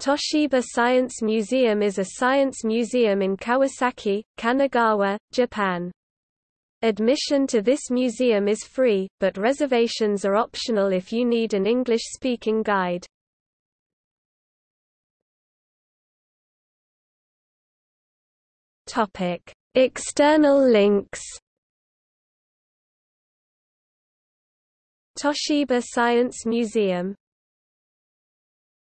Toshiba Science Museum is a science museum in Kawasaki, Kanagawa, Japan. Admission to this museum is free, but reservations are optional if you need an English-speaking guide. External links Toshiba Science Museum